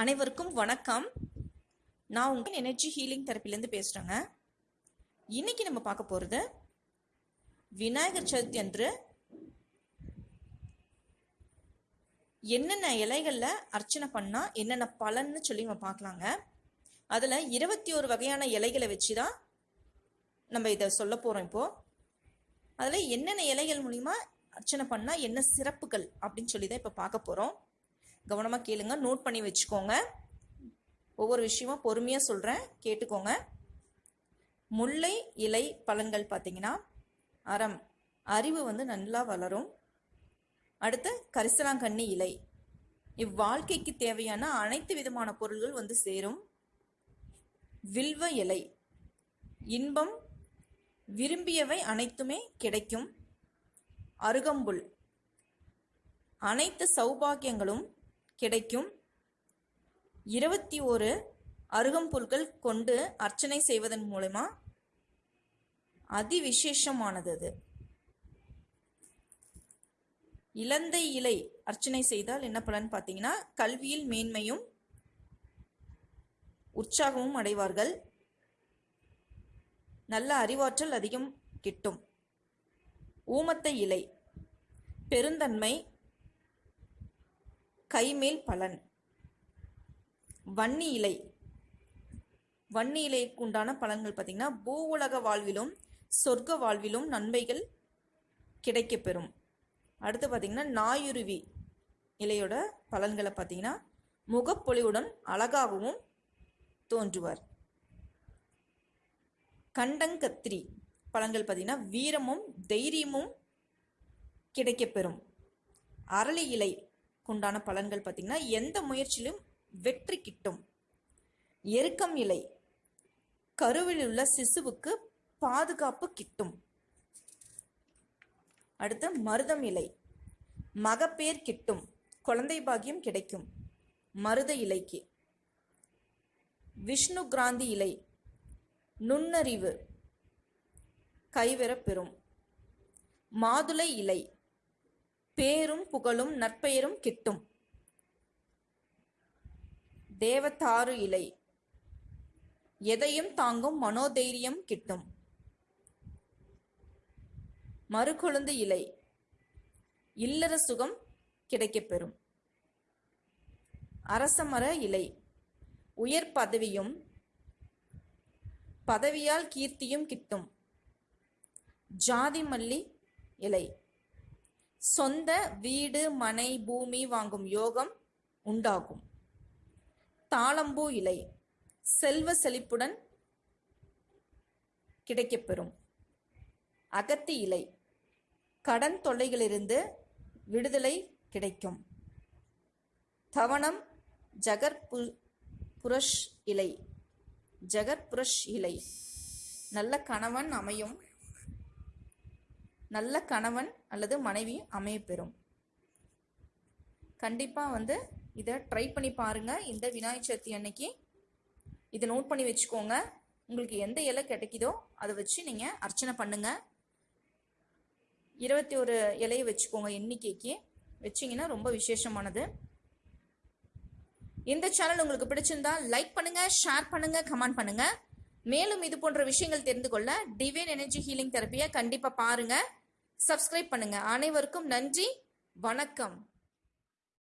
அனைவருக்கும் வணக்கம். நான் உங்கள் எனர்ஜி ஹீலிங் தெரப்பிலேருந்து பேசுகிறேங்க இன்றைக்கி நம்ம பார்க்க போகிறது விநாயகர் சதுர்த்தி அன்று என்னென்ன இலைகளில் அர்ச்சனை பண்ணால் என்னென்ன பலன்னு சொல்லி நம்ம பார்க்கலாங்க. அதில் இருபத்தி ஒரு வகையான இலைகளை வச்சு தான் நம்ம இதை சொல்ல போகிறோம் இப்போது அதில் என்னென்ன இலைகள் மூலிமா அர்ச்சனை பண்ணால் என்ன சிறப்புகள் அப்படின்னு சொல்லி தான் இப்போ பார்க்க போகிறோம் கவனமாக கேளுங்க. நோட் பண்ணி வச்சுக்கோங்க. ஒவ்வொரு விஷயமா பொறுமையாக சொல்கிறேன் கேட்டுக்கோங்க. முல்லை இலை பலன்கள் பார்த்தீங்கன்னா அறம் அறிவு வந்து நல்லா வளரும். அடுத்து கரிசலாங்கண்ணி இலை. இவ்வாழ்க்கைக்கு தேவையான அனைத்து விதமான பொருள்கள் வந்து சேரும். வில்வ இலை. இன்பம் விரும்பியவை அனைத்துமே கிடைக்கும். அருகம்புல். அனைத்து சௌபாகியங்களும் கிடைக்கும். இருபத்தி ஒரு அருகம்புல்கள் கொண்டு அர்ச்சனை செய்வதன் மூலமா அதிவிசேஷமானது அது. இலந்தை இலை அர்ச்சனை செய்தால் என்ன பலன் பார்த்தீங்கன்னா கல்வியில் மேன்மையும் உற்சாகமும் அடைவார்கள். நல்ல அறிவாற்றல் அதிகம் கிட்டும். ஊமத்தை இலை பெருந்தன்மை கைமேல் பலன். வன்னி இலை வன்னி இலைக்கு உண்டான பலன்கள் பார்த்தீங்கன்னா பூ உலக வாழ்விலும் சொர்க்க வாழ்விலும் நன்மைகள் கிடைக்கப்பெறும். அடுத்து பார்த்தீங்கன்னா நாயுருவி இலையோட பலன்களை பார்த்தீங்கன்னா முகப்பொலிவுடன் அழகாகவும் தோன்றுவார். கண்டங்கத்திரி பலன்கள் பார்த்தீங்கன்னா வீரமும் தைரியமும் கிடைக்கப்பெறும். அரளி இலை உண்டான பலன்கள் பார்த்தீங்கன்னா எந்த முயற்சியிலும் வெற்றி கிட்டும். எருக்கம் இலை கருவில் உள்ள சிசுவுக்கு பாதுகாப்பு கிட்டும். அடுத்து மருதம் இலை மகப்பேர் கிட்டும் குழந்தை பாகியம் கிடைக்கும். மருத இலைக்கு விஷ்ணு கிராந்தி இலை நுண்ணறிவு கைவரப் பெறும். மாதுளை இலை பேரும் புகழும் நற்பெயரும் கிட்டும். தேவத்தாறு இலை. எதையும் தாங்கும் மனோதைரியம் கிட்டும். மறுகொழுந்து இலை. இல்லற சுகம் கிடைக்கப்பெறும் அரசமர இலை. உயர் பதவியும் பதவியால் கீர்த்தியும் கிட்டும். ஜாதி மல்லி இலை. சொந்த வீடு மனை பூமி வாங்கும் யோகம் உண்டாகும். தாளம்பூ இலை செல்வ செழிப்புடன் கிடைக்கப்பெறும். அகத்தி இலை கடன் தொல்லைகளிலிருந்து விடுதலை கிடைக்கும். தவணம் ஜகர் புரஷ் இலை. ஜகர் புரஷ் இலை. நல்ல கணவன் அமையும் நல்ல கணவன் அல்லது மனைவி அமையப்பெறும் கண்டிப்பாக வந்து இதை ட்ரை பண்ணி பாருங்கள் இந்த விநாயகர் சதுர்த்தி அன்னைக்கு. இதை நோட் பண்ணி வச்சுக்கோங்க. உங்களுக்கு எந்த இலை கிடைக்குதோ அதை வச்சு நீங்கள் அர்ச்சனை பண்ணுங்கள் இருபத்தி ஒரு இலையை வச்சுக்கோங்க எண்ணிக்கைக்கு. வச்சிங்கன்னா ரொம்ப விசேஷமானது. இந்த சேனல் உங்களுக்கு பிடிச்சிருந்தா லைக் பண்ணுங்கள் ஷேர் பண்ணுங்கள் கமெண்ட் பண்ணுங்கள் மேலும் இது போன்ற விஷயங்கள் தெரிந்து கொள்ள டிவைன் எனர்ஜி ஹீலிங் தெரப்பியை கண்டிப்பாக பாருங்கள் சப்ஸ்கிரைப் பண்ணுங்கள் அனைவருக்கும் நன்றி. வணக்கம்.